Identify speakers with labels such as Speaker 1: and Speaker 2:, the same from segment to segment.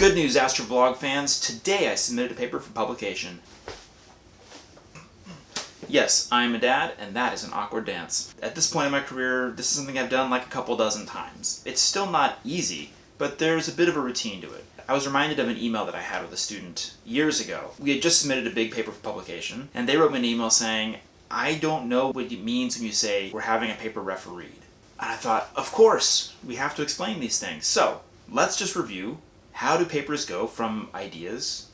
Speaker 1: Good news, Astrovlog fans. Today I submitted a paper for publication. Yes, I'm a dad, and that is an awkward dance. At this point in my career, this is something I've done like a couple dozen times. It's still not easy, but there's a bit of a routine to it. I was reminded of an email that I had with a student years ago. We had just submitted a big paper for publication, and they wrote me an email saying, I don't know what it means when you say we're having a paper refereed. And I thought, of course, we have to explain these things. So, let's just review how do papers go from ideas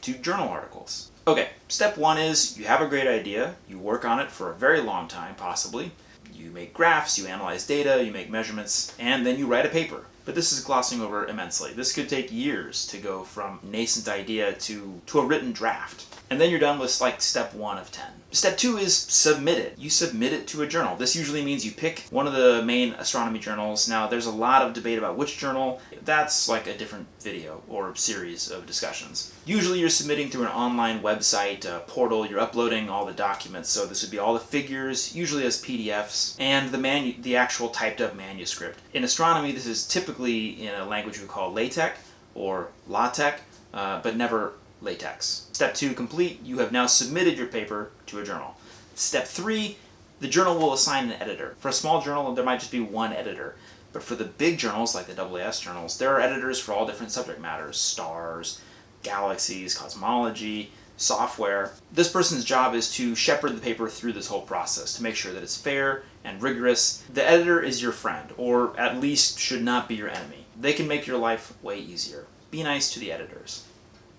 Speaker 1: to journal articles. Okay, step one is you have a great idea, you work on it for a very long time, possibly. You make graphs, you analyze data, you make measurements, and then you write a paper but this is glossing over immensely. This could take years to go from nascent idea to, to a written draft. And then you're done with like step one of 10. Step two is submit it. You submit it to a journal. This usually means you pick one of the main astronomy journals. Now there's a lot of debate about which journal. That's like a different video or series of discussions. Usually you're submitting through an online website, portal, you're uploading all the documents. So this would be all the figures, usually as PDFs, and the manu the actual typed up manuscript. In astronomy, this is typically in a language we call LaTeX or LaTeX, uh, but never latex. Step two complete, you have now submitted your paper to a journal. Step three, the journal will assign an editor. For a small journal, there might just be one editor. But for the big journals, like the AAS journals, there are editors for all different subject matters, stars, galaxies, cosmology, software. This person's job is to shepherd the paper through this whole process to make sure that it's fair and rigorous. The editor is your friend, or at least should not be your enemy. They can make your life way easier. Be nice to the editors.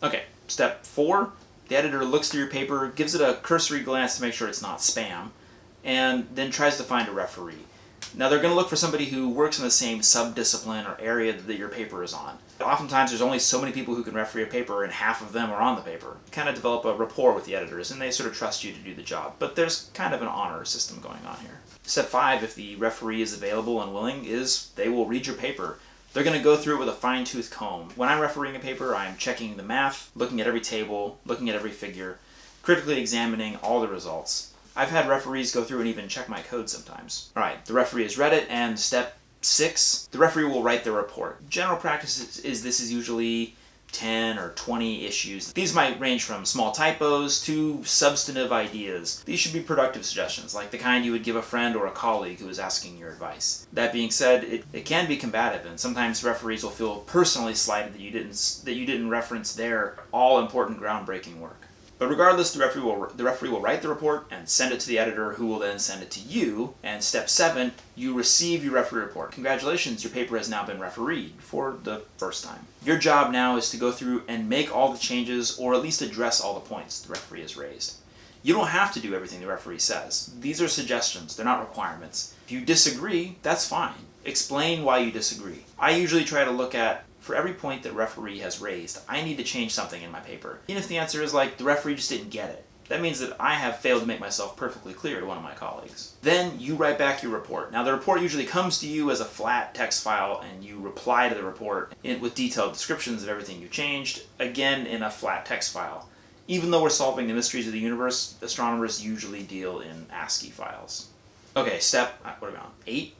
Speaker 1: Okay, step four, the editor looks through your paper, gives it a cursory glance to make sure it's not spam, and then tries to find a referee. Now they're going to look for somebody who works in the same sub-discipline or area that your paper is on. Oftentimes there's only so many people who can referee a paper and half of them are on the paper. You kind of develop a rapport with the editors and they sort of trust you to do the job. But there's kind of an honor system going on here. Step five, if the referee is available and willing, is they will read your paper they're going to go through it with a fine-tooth comb. When I'm refereeing a paper, I'm checking the math, looking at every table, looking at every figure, critically examining all the results. I've had referees go through and even check my code sometimes. Alright, the referee has read it, and step six, the referee will write the report. General practice is, is this is usually 10 or 20 issues. These might range from small typos to substantive ideas. These should be productive suggestions, like the kind you would give a friend or a colleague who is asking your advice. That being said, it, it can be combative, and sometimes referees will feel personally slighted that you didn't, that you didn't reference their all-important groundbreaking work. But regardless, the referee, will, the referee will write the report and send it to the editor who will then send it to you. And step seven, you receive your referee report. Congratulations, your paper has now been refereed for the first time. Your job now is to go through and make all the changes or at least address all the points the referee has raised. You don't have to do everything the referee says. These are suggestions, they're not requirements. If you disagree, that's fine. Explain why you disagree. I usually try to look at for every point that referee has raised, I need to change something in my paper. Even if the answer is like, the referee just didn't get it. That means that I have failed to make myself perfectly clear to one of my colleagues. Then you write back your report. Now the report usually comes to you as a flat text file and you reply to the report with detailed descriptions of everything you changed, again in a flat text file. Even though we're solving the mysteries of the universe, astronomers usually deal in ASCII files. Okay, step, uh, what are we on? Eight?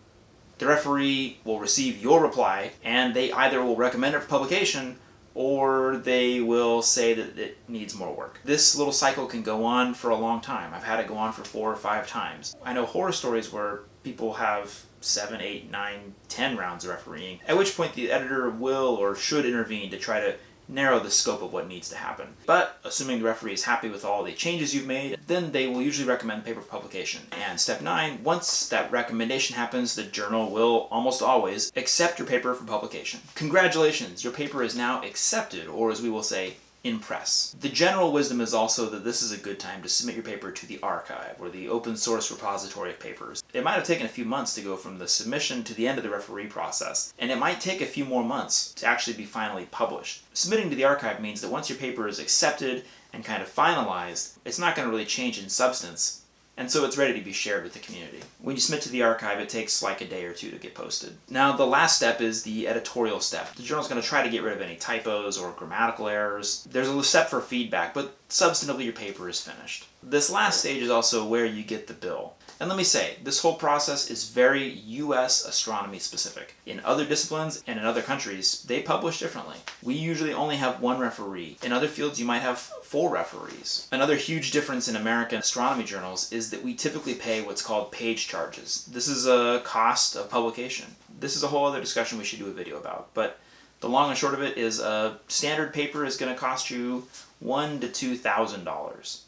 Speaker 1: The referee will receive your reply and they either will recommend it for publication or they will say that it needs more work. This little cycle can go on for a long time. I've had it go on for four or five times. I know horror stories where people have seven, eight, nine, ten rounds of refereeing, at which point the editor will or should intervene to try to narrow the scope of what needs to happen. But assuming the referee is happy with all the changes you've made, then they will usually recommend paper publication. And step nine, once that recommendation happens, the journal will almost always accept your paper for publication. Congratulations, your paper is now accepted, or as we will say, in press. The general wisdom is also that this is a good time to submit your paper to the arXiv or the open source repository of papers. It might have taken a few months to go from the submission to the end of the referee process, and it might take a few more months to actually be finally published. Submitting to the arXiv means that once your paper is accepted and kind of finalized, it's not going to really change in substance, and so it's ready to be shared with the community. When you submit to the arXiv, it takes like a day or two to get posted. Now the last step is the editorial step. The journal's going to try to get rid of any typos or grammatical errors. There's a little step for feedback, but substantively your paper is finished. This last stage is also where you get the bill. And let me say, this whole process is very US astronomy specific. In other disciplines and in other countries, they publish differently. We usually only have one referee. In other fields, you might have four referees. Another huge difference in American astronomy journals is that we typically pay what's called page charges. This is a cost of publication. This is a whole other discussion we should do a video about, but the long and short of it is a standard paper is going to cost you one to two thousand dollars.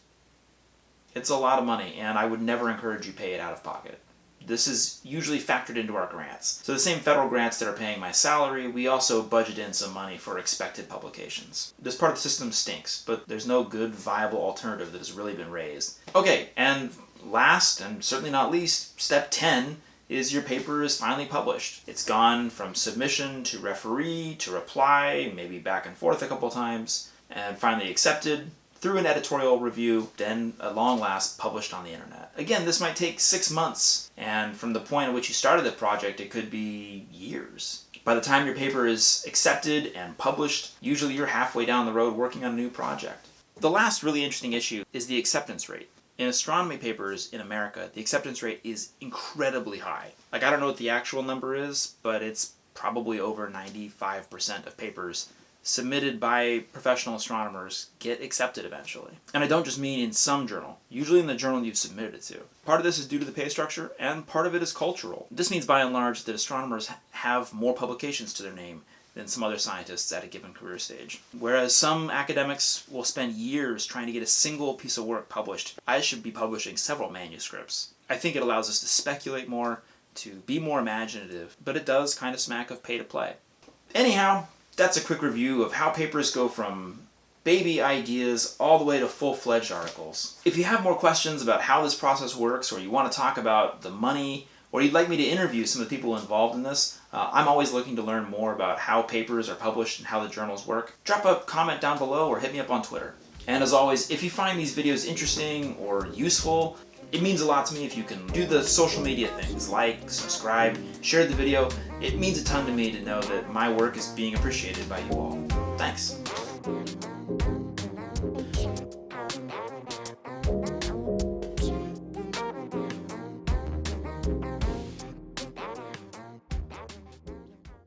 Speaker 1: It's a lot of money, and I would never encourage you pay it out of pocket. This is usually factored into our grants. So the same federal grants that are paying my salary, we also budget in some money for expected publications. This part of the system stinks, but there's no good, viable alternative that has really been raised. Okay, and last, and certainly not least, step 10 is your paper is finally published. It's gone from submission to referee to reply, maybe back and forth a couple times, and finally accepted through an editorial review, then at long last published on the internet. Again, this might take six months, and from the point at which you started the project, it could be years. By the time your paper is accepted and published, usually you're halfway down the road working on a new project. The last really interesting issue is the acceptance rate. In astronomy papers in America, the acceptance rate is incredibly high. Like, I don't know what the actual number is, but it's probably over 95% of papers submitted by professional astronomers get accepted eventually. And I don't just mean in some journal, usually in the journal you've submitted it to. Part of this is due to the pay structure, and part of it is cultural. This means by and large that astronomers have more publications to their name than some other scientists at a given career stage. Whereas some academics will spend years trying to get a single piece of work published, I should be publishing several manuscripts. I think it allows us to speculate more, to be more imaginative, but it does kind of smack of pay to play. Anyhow, that's a quick review of how papers go from baby ideas all the way to full-fledged articles. If you have more questions about how this process works or you want to talk about the money or you'd like me to interview some of the people involved in this, uh, I'm always looking to learn more about how papers are published and how the journals work. Drop a comment down below or hit me up on Twitter. And as always, if you find these videos interesting or useful, it means a lot to me if you can do the social media things, like, subscribe, share the video. It means a ton to me to know that my work is being appreciated by you all. Thanks.